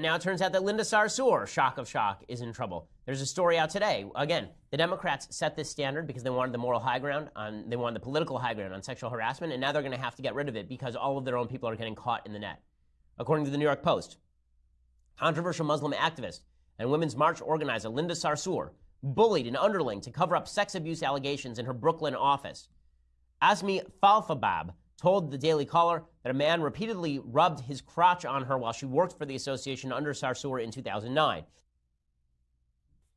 And now it turns out that Linda Sarsour, shock of shock, is in trouble. There's a story out today. Again, the Democrats set this standard because they wanted the moral high ground on, they wanted the political high ground on sexual harassment, and now they're going to have to get rid of it because all of their own people are getting caught in the net. According to the New York Post, controversial Muslim activist and Women's March organizer Linda Sarsour bullied an underling to cover up sex abuse allegations in her Brooklyn office. Azmi Fathelbab told the Daily Caller that a man repeatedly rubbed his crotch on her while she worked for the association under Sarsour in 2009.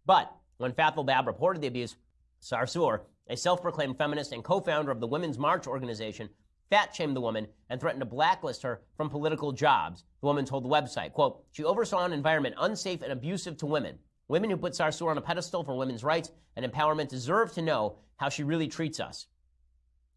But when Fathelbab reported the abuse, Sarsour, a self-proclaimed feminist and co-founder of the Women's March organization, fat-shamed the woman and threatened to blacklist her from political jobs. The woman told the website, quote, she oversaw an environment unsafe and abusive to women. Women who put Sarsour on a pedestal for women's rights and empowerment deserve to know how she really treats us.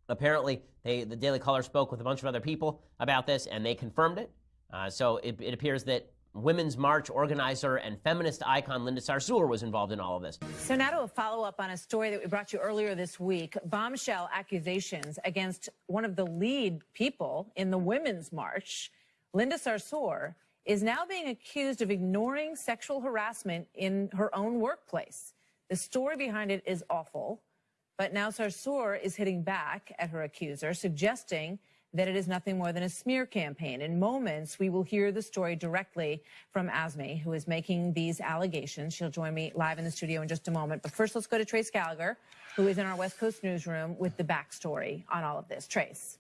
Apparently, they, the Daily Caller spoke with a bunch of other people about this, and they confirmed it. Uh, so it, it, appears that Women's March organizer and feminist icon Linda Sarsour was involved in all of this. So now to a follow-up on a story that we brought you earlier this week. Bombshell accusations against one of the lead people in the Women's March, Linda Sarsour, is now being accused of ignoring sexual harassment in her own workplace. The story behind it is awful. But now Sarsour is hitting back at her accuser, suggesting that it is nothing more than a smear campaign. In moments, we will hear the story directly from Azmi, who is making these allegations. She'll join me live in the studio in just a moment. But first, let's go to Trace Gallagher, who is in our West Coast newsroom with the backstory on all of this. Trace.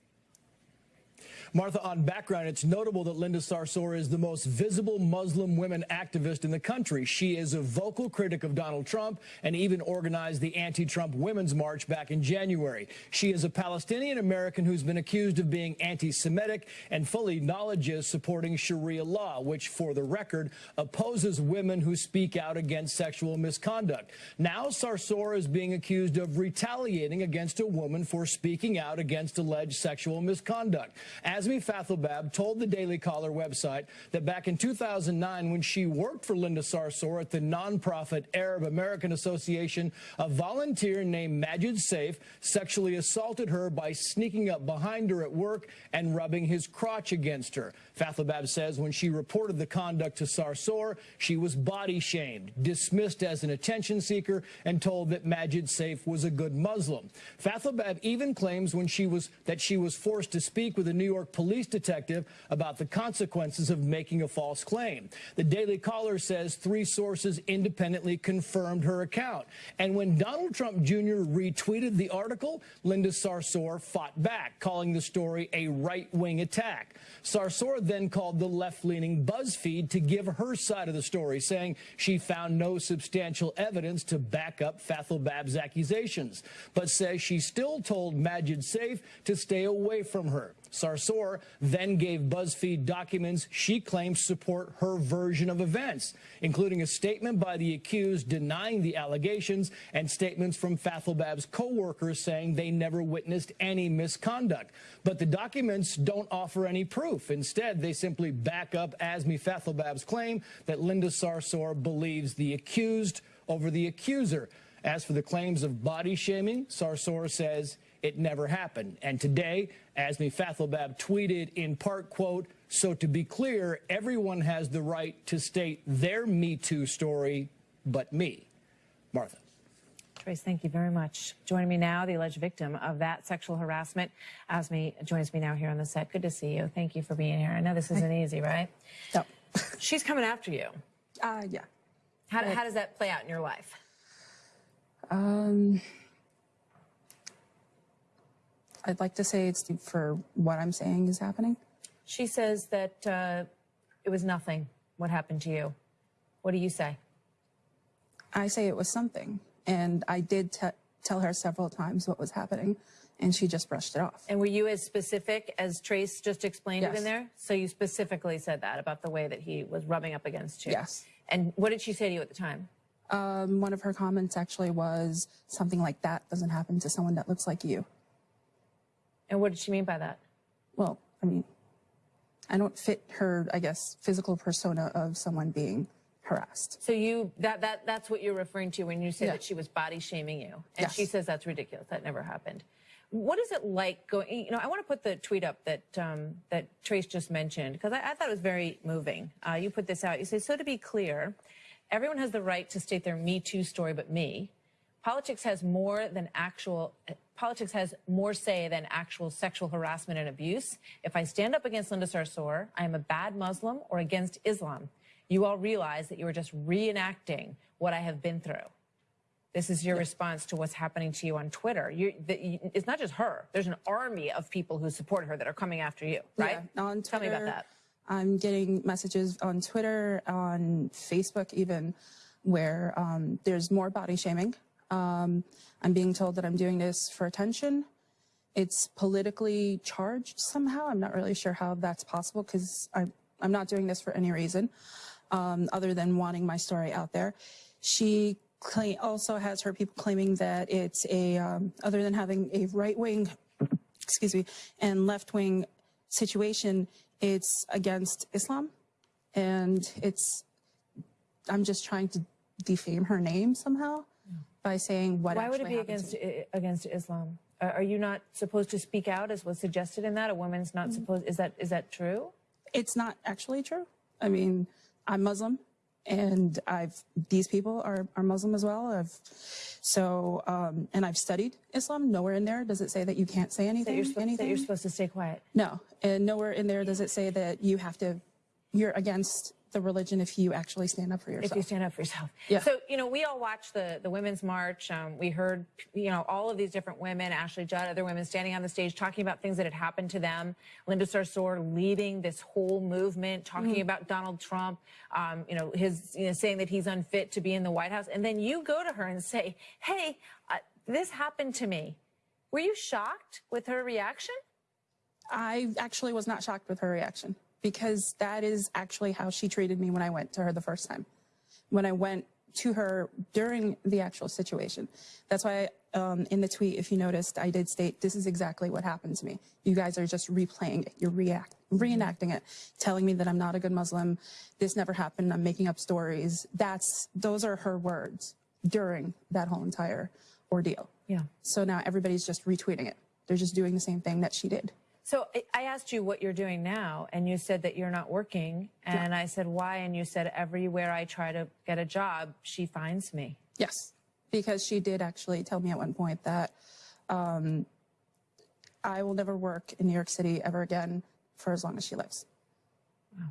Martha, on background, it's notable that Linda Sarsour is the most visible Muslim women activist in the country. She is a vocal critic of Donald Trump and even organized the anti-Trump Women's March back in January. She is a Palestinian American who's been accused of being anti-Semitic and fully acknowledges supporting Sharia law, which, for the record, opposes women who speak out against sexual misconduct. Now Sarsour is being accused of retaliating against a woman for speaking out against alleged sexual misconduct. Azmi Fathelbab told the Daily Caller website that back in 2009, when she worked for Linda Sarsour at the nonprofit Arab American Association, a volunteer named Majid Saif sexually assaulted her by sneaking up behind her at work and rubbing his crotch against her. Fathelbab says when she reported the conduct to Sarsour, she was body shamed, dismissed as an attention seeker, and told that Majid Saif was a good Muslim. Fathelbab even claims when she was that she was forced to speak with a New York York police detective about the consequences of making a false claim. The Daily Caller says three sources independently confirmed her account. And when Donald Trump Jr. retweeted the article, Linda Sarsour fought back, calling the story a right-wing attack. Sarsour then called the left-leaning BuzzFeed to give her side of the story, saying she found no substantial evidence to back up Bab's accusations, but says she still told Majid Saif to stay away from her. Sarsour then gave BuzzFeed documents she claims support her version of events, including a statement by the accused denying the allegations and statements from Fathelbab's co-workers saying they never witnessed any misconduct. But the documents don't offer any proof. Instead, they simply back up Azmi Fathelbab's claim that Linda Sarsour believes the accused over the accuser. As for the claims of body shaming, Sarsour says it never happened. And today, Azmi Fathelbab tweeted in part, quote, so to be clear, everyone has the right to state their Me Too story, but me. Martha. Trace, thank you very much. Joining me now, the alleged victim of that sexual harassment. Azmi joins me now here on the set. Good to see you. Thank you for being here. I know this isn't easy, right? No. She's coming after you. Uh, yeah. How, how does that play out in your life? Um, I'd like to say it's for what I'm saying is happening. She says that uh, it was nothing. What happened to you? What do you say? I say it was something. And I did tell her several times what was happening, and she just brushed it off. And were you as specific as Trace just explained yes. it in there? So you specifically said that about the way that he was rubbing up against you? Yes. And what did she say to you at the time? Um, one of her comments actually was something like that doesn't happen to someone that looks like you. And what did she mean by that? Well, I mean, I don't fit her, I guess, physical persona of someone being harassed. So you that that that's what you're referring to when you say yeah. that she was body shaming you. And yes. she says that's ridiculous. That never happened. What is it like going? You know, I want to put the tweet up that um, that Trace just mentioned because I, I, thought it was very moving. Uh, you put this out. You say, so to be clear, everyone has the right to state their Me Too story, but me. Politics has more than actual. Politics has more say than actual sexual harassment and abuse. If I stand up against Linda Sarsour, I am a bad Muslim or against Islam. You all realize that you are just reenacting what I have been through. This is your response to what's happening to you on Twitter. You, the, it's not just her. There's an army of people who support her that are coming after you, right? Yeah, on Twitter, Tell me about that. I'm getting messages on Twitter, on Facebook even, where um, there's more body shaming. Um, I'm being told that I'm doing this for attention. It's politically charged somehow. I'm not really sure how that's possible because I'm, I'm not doing this for any reason um, other than wanting my story out there. She claim, also has her people claiming that it's a, um, other than having a right wing, excuse me, and left wing situation, it's against Islam. And it's, I'm just trying to defame her name somehow by saying what Why would it be against, against Islam? Are you not supposed to speak out as was suggested in that? A woman's not mm -hmm. supposed, is that, is that true? It's not actually true. I mean, I'm Muslim and I've these people are, are Muslim as well. I've so um, and I've studied Islam. Nowhere in there does it say that you can't say anything. That you're, anything. That you're supposed to stay quiet. No, and nowhere in there does it say that you have to. You're against the religion if you actually stand up for yourself. If you stand up for yourself. Yeah. So, you know, we all watched the, the Women's March. Um, we heard, you know, all of these different women, Ashley Judd, other women standing on the stage talking about things that had happened to them. Linda Sarsour leading this whole movement, talking mm. about Donald Trump, um, you know, his, you know, saying that he's unfit to be in the White House. And then you go to her and say, hey, uh, this happened to me. Were you shocked with her reaction? I actually was not shocked with her reaction because that is actually how she treated me when I went to her the first time. When I went to her during the actual situation. That's why um, in the tweet, if you noticed, I did state this is exactly what happened to me. You guys are just replaying it. You're react reenacting it, telling me that I'm not a good Muslim. This never happened. I'm making up stories. That's those are her words during that whole entire ordeal. Yeah. So now everybody's just retweeting it. They're just doing the same thing that she did. So I asked you what you're doing now, and you said that you're not working. And yeah. I said, why? And you said, everywhere I try to get a job, she finds me. Yes, because she did actually tell me at one point that um, I will never work in New York City ever again for as long as she lives. Wow.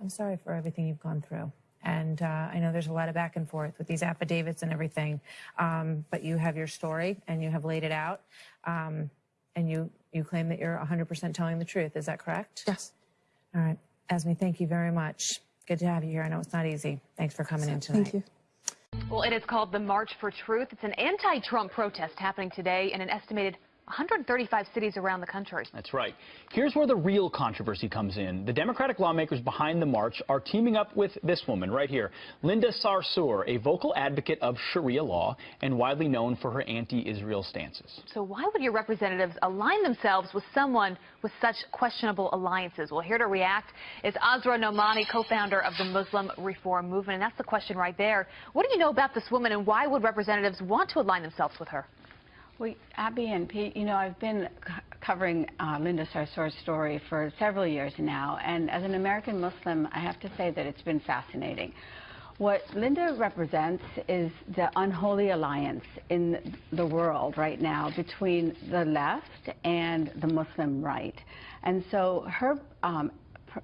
I'm sorry for everything you've gone through. And uh, I know there's a lot of back and forth with these affidavits and everything. Um, but you have your story and you have laid it out. Um, and you, you claim that you're 100% telling the truth. Is that correct? Yes. All right. Azmi, thank you very much. Good to have you here. I know it's not easy. Thanks for coming in tonight. Thank you. Well, it is called the March for Truth. It's an anti-Trump protest happening today in an estimated 135 cities around the country. That's right. Here's where the real controversy comes in. The Democratic lawmakers behind the march are teaming up with this woman right here, Linda Sarsour, a vocal advocate of Sharia law and widely known for her anti-Israel stances. So why would your representatives align themselves with someone with such questionable alliances? Well, here to react is Asra Nomani, co-founder of the Muslim Reform Movement. And that's the question right there. What do you know about this woman and why would representatives want to align themselves with her? Well, Abby and Pete, you know, I've been covering uh, Linda Sarsour's story for several years now, and as an American Muslim, I have to say that it's been fascinating. What Linda represents is the unholy alliance in the world right now between the left and the Muslim right. And so her um,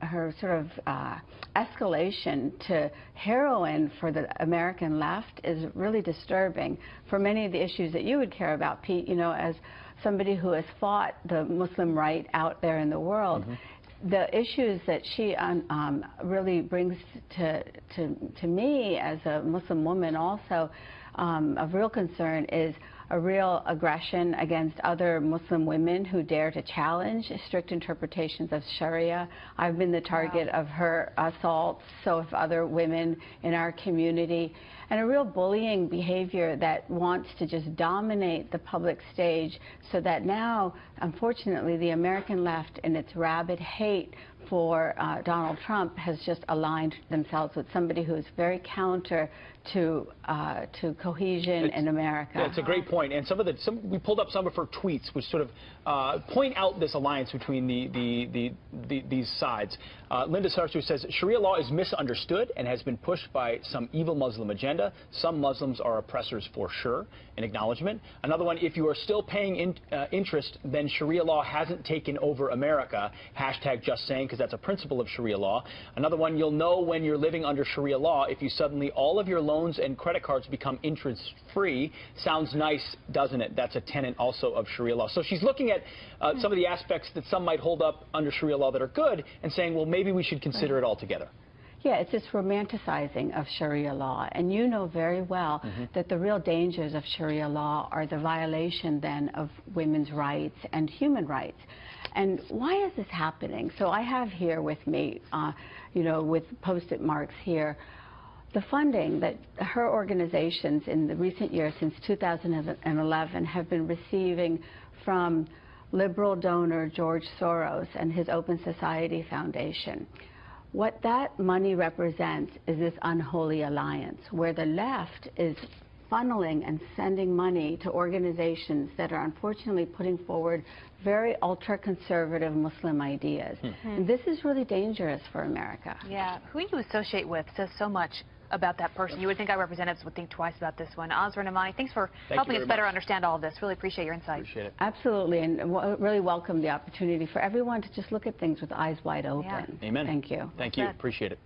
her sort of uh, escalation to heroine for the American left is really disturbing for many of the issues that you would care about, Pete, you know, as somebody who has fought the Muslim right out there in the world. Mm -hmm the issues that she um, um, really brings to, to, to me as a Muslim woman also um, of real concern is a real aggression against other Muslim women who dare to challenge strict interpretations of Sharia. I've been the target wow. of her assaults, so have other women in our community, and a real bullying behavior that wants to just dominate the public stage so that now, unfortunately, the American left in its rabid hate for uh, Donald Trump has just aligned themselves with somebody who is very counter to uh, to cohesion It's- in America. It's a great point. And some of the some, we pulled up some of her tweets, which sort of uh, point out this alliance between the, the, the, the these sides. Uh, Linda Sarsour says Sharia law is misunderstood and has been pushed by some evil Muslim agenda. Some Muslims are oppressors for sure. An acknowledgement. Another one: If you are still paying in, uh, interest, then Sharia law hasn't taken over America. Hashtag just saying, because that's a principle of Sharia law. Another one: You'll know when you're living under Sharia law if you suddenly all of your loans and credit cards become interest-free. Sounds nice, doesn't it? That's a tenet also of Sharia law. So she's looking at uh, some of the aspects that some might hold up under Sharia law that are good and saying, well, maybe we should consider it altogether. Yeah, it's this romanticizing of Sharia law. And you know very well that the real dangers of Sharia law are the violation then of women's rights and human rights. And why is this happening? So I have here with me, uh, you know, with post-it marks here, the funding that her organizations in the recent years since 2011 have been receiving from liberal donor George Soros and his Open Society Foundation. What that money represents is this unholy alliance where the left is funneling and sending money to organizations that are unfortunately putting forward very ultra-conservative Muslim ideas. Hmm. And this is really dangerous for America. Yeah, who you associate with says so much about that person. You would think our representatives would think twice about this one. Asra Nomani, thanks for you helping very us better much. understand all of this. Really appreciate your insight. Appreciate it. Absolutely, and w- really welcome the opportunity for everyone to just look at things with eyes wide open. Yeah. Amen. Thank you. Thank you. Appreciate it.